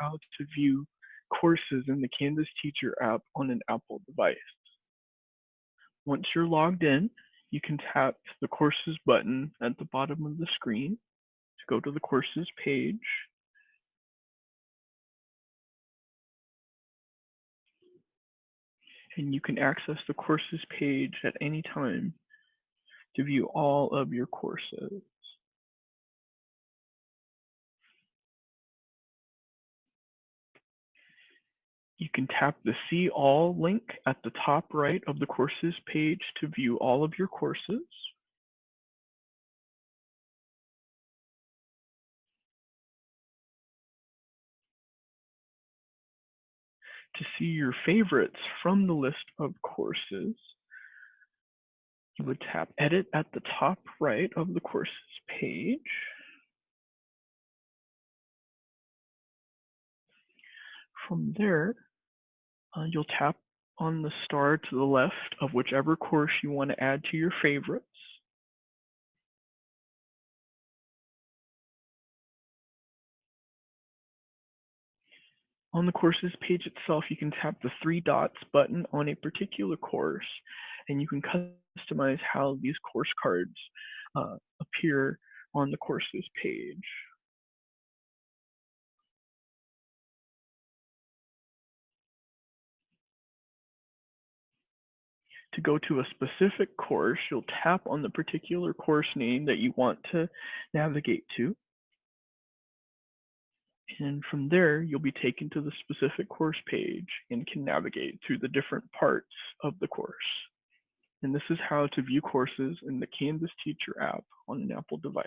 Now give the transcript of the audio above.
how to view courses in the Canvas Teacher app on an Apple device. Once you're logged in, you can tap the Courses button at the bottom of the screen to go to the Courses page. And you can access the Courses page at any time to view all of your courses. You can tap the See All link at the top right of the courses page to view all of your courses. To see your favorites from the list of courses, you would tap Edit at the top right of the courses page. From there, uh, you'll tap on the star to the left of whichever course you want to add to your favorites. On the courses page itself, you can tap the three dots button on a particular course, and you can customize how these course cards uh, appear on the courses page. To go to a specific course, you'll tap on the particular course name that you want to navigate to. And from there, you'll be taken to the specific course page and can navigate through the different parts of the course. And this is how to view courses in the Canvas Teacher app on an Apple device.